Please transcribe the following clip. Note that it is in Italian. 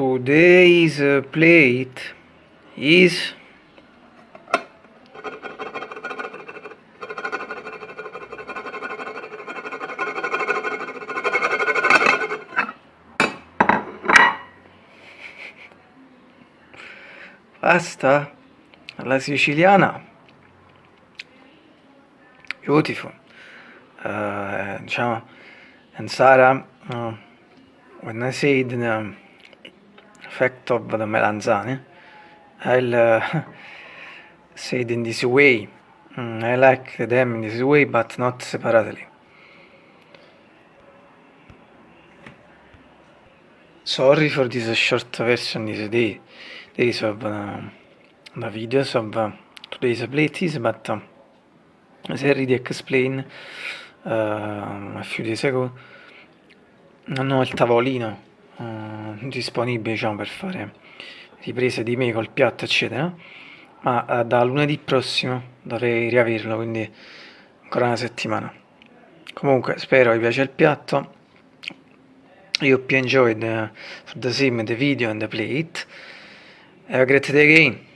today's plate is pasta alla siciliana. Beautiful. Uh, diciamo and Sara uh, when I said the effect of the melanzane I'll uh, say in this way. Mm, I like them in this way but not separately. Sorry for this short version this day. Days of uh, the videos of uh, today's playlist but uh, as I already explained uh, a few days ago non ho il tavolino uh, disponibile diciamo, per fare riprese di me col piatto eccetera. Ma uh, da lunedì prossimo dovrei riaverlo quindi ancora una settimana. Comunque spero vi piace il piatto. I hope you enjoyed the same the video and the plate have a great day again